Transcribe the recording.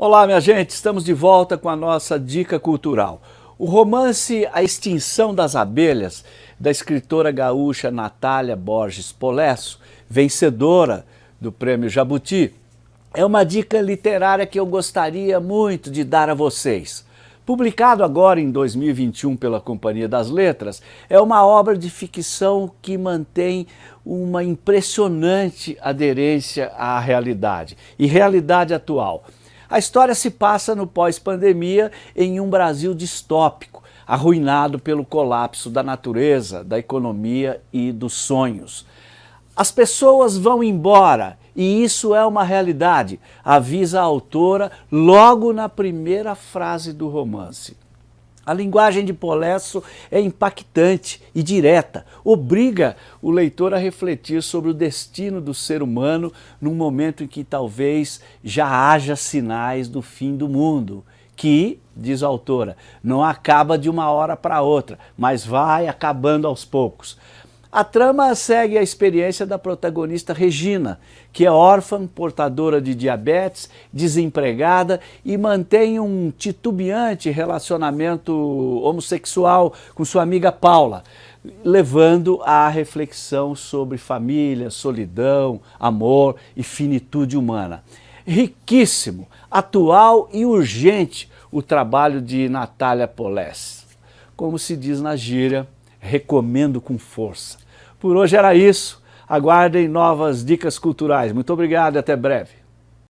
Olá, minha gente, estamos de volta com a nossa dica cultural. O romance A Extinção das Abelhas, da escritora gaúcha Natália Borges Polesso, vencedora do Prêmio Jabuti, é uma dica literária que eu gostaria muito de dar a vocês. Publicado agora em 2021 pela Companhia das Letras, é uma obra de ficção que mantém uma impressionante aderência à realidade e realidade atual. A história se passa no pós-pandemia em um Brasil distópico, arruinado pelo colapso da natureza, da economia e dos sonhos. As pessoas vão embora e isso é uma realidade, avisa a autora logo na primeira frase do romance. A linguagem de Polesso é impactante e direta, obriga o leitor a refletir sobre o destino do ser humano num momento em que talvez já haja sinais do fim do mundo, que, diz a autora, não acaba de uma hora para outra, mas vai acabando aos poucos. A trama segue a experiência da protagonista Regina, que é órfã, portadora de diabetes, desempregada e mantém um titubeante relacionamento homossexual com sua amiga Paula, levando à reflexão sobre família, solidão, amor e finitude humana. Riquíssimo, atual e urgente o trabalho de Natália Polés. Como se diz na gíria, recomendo com força. Por hoje era isso. Aguardem novas dicas culturais. Muito obrigado e até breve.